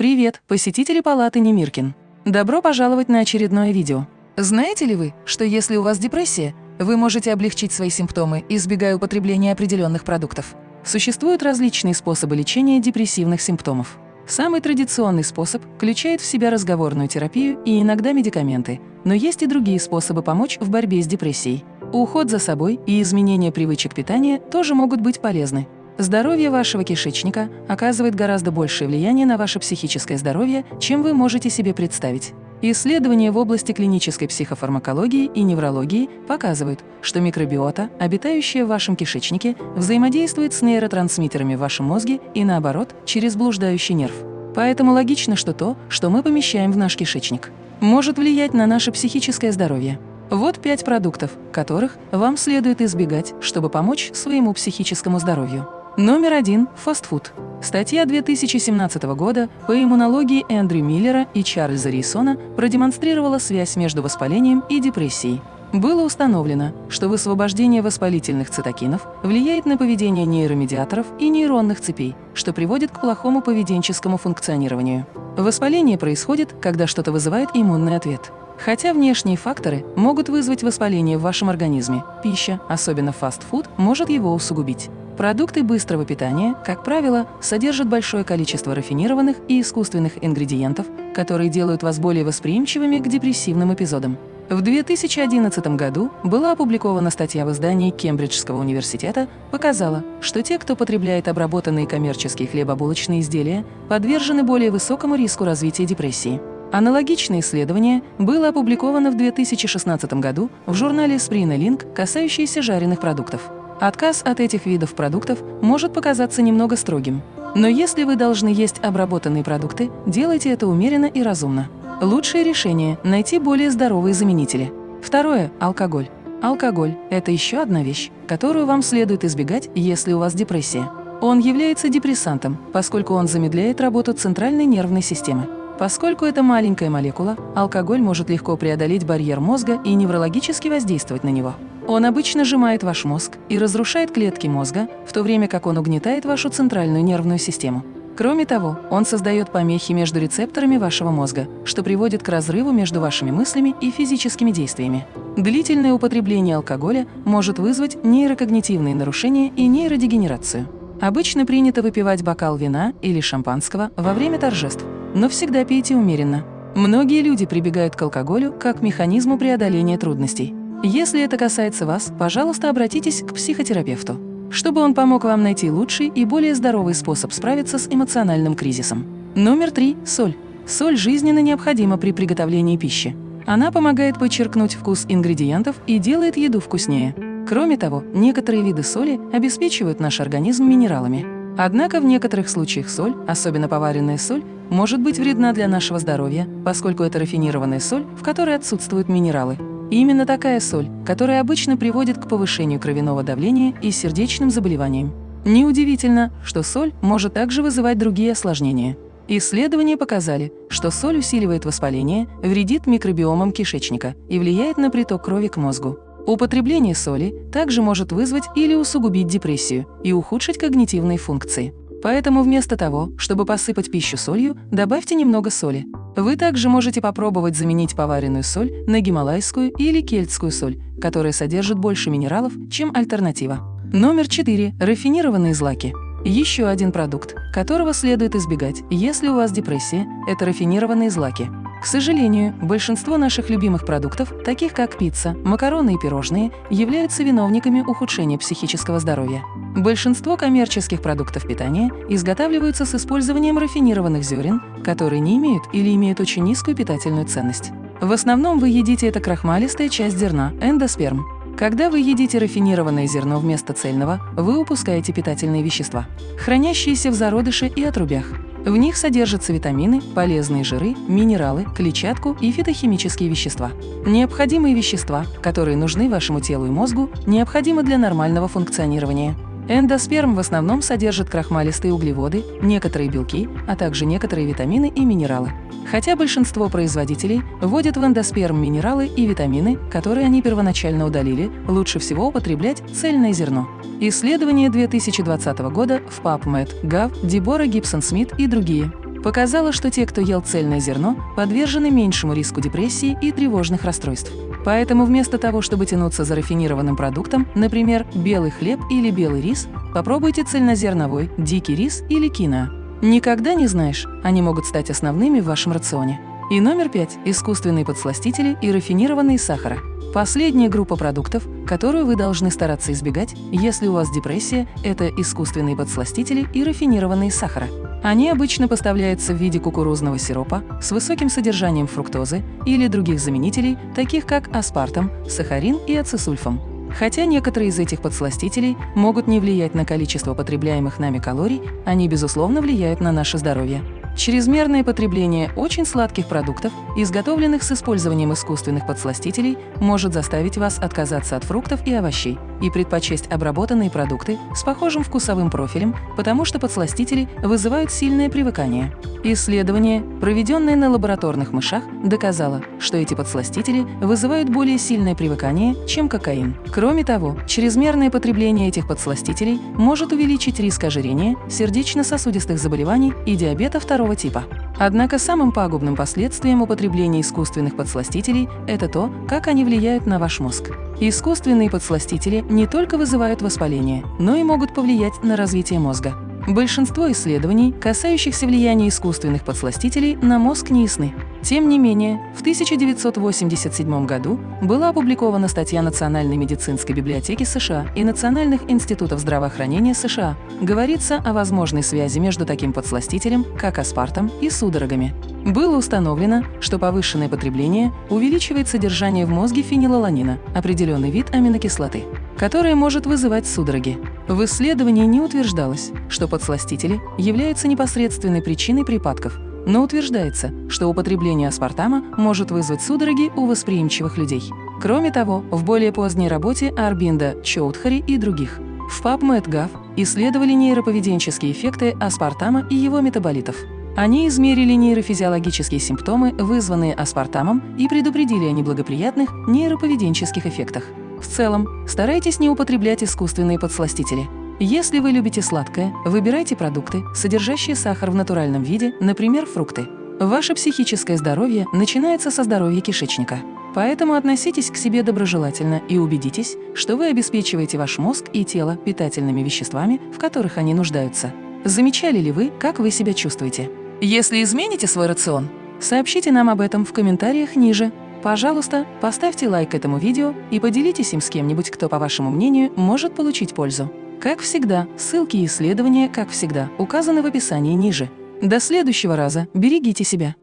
Привет, посетители палаты Немиркин! Добро пожаловать на очередное видео. Знаете ли вы, что если у вас депрессия, вы можете облегчить свои симптомы, избегая употребления определенных продуктов? Существуют различные способы лечения депрессивных симптомов. Самый традиционный способ включает в себя разговорную терапию и иногда медикаменты, но есть и другие способы помочь в борьбе с депрессией. Уход за собой и изменение привычек питания тоже могут быть полезны. Здоровье вашего кишечника оказывает гораздо большее влияние на ваше психическое здоровье, чем вы можете себе представить. Исследования в области клинической психофармакологии и неврологии показывают, что микробиота, обитающая в вашем кишечнике, взаимодействует с нейротрансмиттерами в вашем мозге и наоборот, через блуждающий нерв. Поэтому логично, что то, что мы помещаем в наш кишечник, может влиять на наше психическое здоровье. Вот пять продуктов, которых вам следует избегать, чтобы помочь своему психическому здоровью. Номер один – фастфуд. Статья 2017 года по иммунологии Эндрю Миллера и Чарльза Рейсона продемонстрировала связь между воспалением и депрессией. Было установлено, что высвобождение воспалительных цитокинов влияет на поведение нейромедиаторов и нейронных цепей, что приводит к плохому поведенческому функционированию. Воспаление происходит, когда что-то вызывает иммунный ответ. Хотя внешние факторы могут вызвать воспаление в вашем организме, пища, особенно фастфуд, может его усугубить. Продукты быстрого питания, как правило, содержат большое количество рафинированных и искусственных ингредиентов, которые делают вас более восприимчивыми к депрессивным эпизодам. В 2011 году была опубликована статья в издании Кембриджского университета, показала, что те, кто потребляет обработанные коммерческие хлебобулочные изделия, подвержены более высокому риску развития депрессии. Аналогичное исследование было опубликовано в 2016 году в журнале Sprina Link, касающееся жареных продуктов. Отказ от этих видов продуктов может показаться немного строгим. Но если вы должны есть обработанные продукты, делайте это умеренно и разумно. Лучшее решение – найти более здоровые заменители. Второе – алкоголь. Алкоголь – это еще одна вещь, которую вам следует избегать, если у вас депрессия. Он является депрессантом, поскольку он замедляет работу центральной нервной системы. Поскольку это маленькая молекула, алкоголь может легко преодолеть барьер мозга и неврологически воздействовать на него. Он обычно сжимает ваш мозг и разрушает клетки мозга, в то время как он угнетает вашу центральную нервную систему. Кроме того, он создает помехи между рецепторами вашего мозга, что приводит к разрыву между вашими мыслями и физическими действиями. Длительное употребление алкоголя может вызвать нейрокогнитивные нарушения и нейродегенерацию. Обычно принято выпивать бокал вина или шампанского во время торжеств, но всегда пейте умеренно. Многие люди прибегают к алкоголю как к механизму преодоления трудностей. Если это касается вас, пожалуйста, обратитесь к психотерапевту, чтобы он помог вам найти лучший и более здоровый способ справиться с эмоциональным кризисом. Номер три – соль. Соль жизненно необходима при приготовлении пищи. Она помогает подчеркнуть вкус ингредиентов и делает еду вкуснее. Кроме того, некоторые виды соли обеспечивают наш организм минералами. Однако в некоторых случаях соль, особенно поваренная соль, может быть вредна для нашего здоровья, поскольку это рафинированная соль, в которой отсутствуют минералы. И именно такая соль, которая обычно приводит к повышению кровяного давления и сердечным заболеваниям. Неудивительно, что соль может также вызывать другие осложнения. Исследования показали, что соль усиливает воспаление, вредит микробиомам кишечника и влияет на приток крови к мозгу. Употребление соли также может вызвать или усугубить депрессию и ухудшить когнитивные функции. Поэтому вместо того, чтобы посыпать пищу солью, добавьте немного соли. Вы также можете попробовать заменить поваренную соль на гималайскую или кельтскую соль, которая содержит больше минералов, чем альтернатива. Номер 4. Рафинированные злаки. Еще один продукт, которого следует избегать, если у вас депрессия, это рафинированные злаки. К сожалению, большинство наших любимых продуктов, таких как пицца, макароны и пирожные, являются виновниками ухудшения психического здоровья. Большинство коммерческих продуктов питания изготавливаются с использованием рафинированных зерен, которые не имеют или имеют очень низкую питательную ценность. В основном вы едите это крахмалистая часть зерна – эндосперм. Когда вы едите рафинированное зерно вместо цельного, вы упускаете питательные вещества, хранящиеся в зародыше и отрубях. В них содержатся витамины, полезные жиры, минералы, клетчатку и фитохимические вещества. Необходимые вещества, которые нужны вашему телу и мозгу, необходимы для нормального функционирования. Эндосперм в основном содержит крахмалистые углеводы, некоторые белки, а также некоторые витамины и минералы. Хотя большинство производителей вводят в эндосперм минералы и витамины, которые они первоначально удалили, лучше всего употреблять цельное зерно. Исследование 2020 года в PubMed, Gov, Дебора Гибсон-Смит и другие показало, что те, кто ел цельное зерно, подвержены меньшему риску депрессии и тревожных расстройств. Поэтому вместо того, чтобы тянуться за рафинированным продуктом, например, белый хлеб или белый рис, попробуйте цельнозерновой, дикий рис или киноа. Никогда не знаешь, они могут стать основными в вашем рационе. И номер пять – искусственные подсластители и рафинированные сахара. Последняя группа продуктов, которую вы должны стараться избегать, если у вас депрессия, это искусственные подсластители и рафинированные сахара. Они обычно поставляются в виде кукурузного сиропа с высоким содержанием фруктозы или других заменителей, таких как аспартам, сахарин и ацисульфам. Хотя некоторые из этих подсластителей могут не влиять на количество потребляемых нами калорий, они, безусловно, влияют на наше здоровье. Чрезмерное потребление очень сладких продуктов, изготовленных с использованием искусственных подсластителей, может заставить вас отказаться от фруктов и овощей и предпочесть обработанные продукты с похожим вкусовым профилем, потому что подсластители вызывают сильное привыкание. Исследование, проведенное на лабораторных мышах, доказало, что эти подсластители вызывают более сильное привыкание, чем кокаин. Кроме того, чрезмерное потребление этих подсластителей может увеличить риск ожирения, сердечно-сосудистых заболеваний и диабета второго типа. Однако самым пагубным последствием употребления искусственных подсластителей – это то, как они влияют на ваш мозг. Искусственные подсластители не только вызывают воспаление, но и могут повлиять на развитие мозга. Большинство исследований, касающихся влияния искусственных подсластителей, на мозг не ясны. Тем не менее, в 1987 году была опубликована статья Национальной медицинской библиотеки США и Национальных институтов здравоохранения США. Говорится о возможной связи между таким подсластителем, как аспартам, и судорогами. Было установлено, что повышенное потребление увеличивает содержание в мозге фенилаланина, определенный вид аминокислоты, которая может вызывать судороги. В исследовании не утверждалось, что подсластители являются непосредственной причиной припадков, но утверждается, что употребление аспартама может вызвать судороги у восприимчивых людей. Кроме того, в более поздней работе Арбинда, Чоудхари и других в PubMed.gov исследовали нейроповеденческие эффекты аспартама и его метаболитов. Они измерили нейрофизиологические симптомы, вызванные аспартамом, и предупредили о неблагоприятных нейроповеденческих эффектах. В целом, старайтесь не употреблять искусственные подсластители – если вы любите сладкое, выбирайте продукты, содержащие сахар в натуральном виде, например, фрукты. Ваше психическое здоровье начинается со здоровья кишечника. Поэтому относитесь к себе доброжелательно и убедитесь, что вы обеспечиваете ваш мозг и тело питательными веществами, в которых они нуждаются. Замечали ли вы, как вы себя чувствуете? Если измените свой рацион, сообщите нам об этом в комментариях ниже. Пожалуйста, поставьте лайк этому видео и поделитесь им с кем-нибудь, кто, по вашему мнению, может получить пользу. Как всегда, ссылки и исследования, как всегда, указаны в описании ниже. До следующего раза. Берегите себя.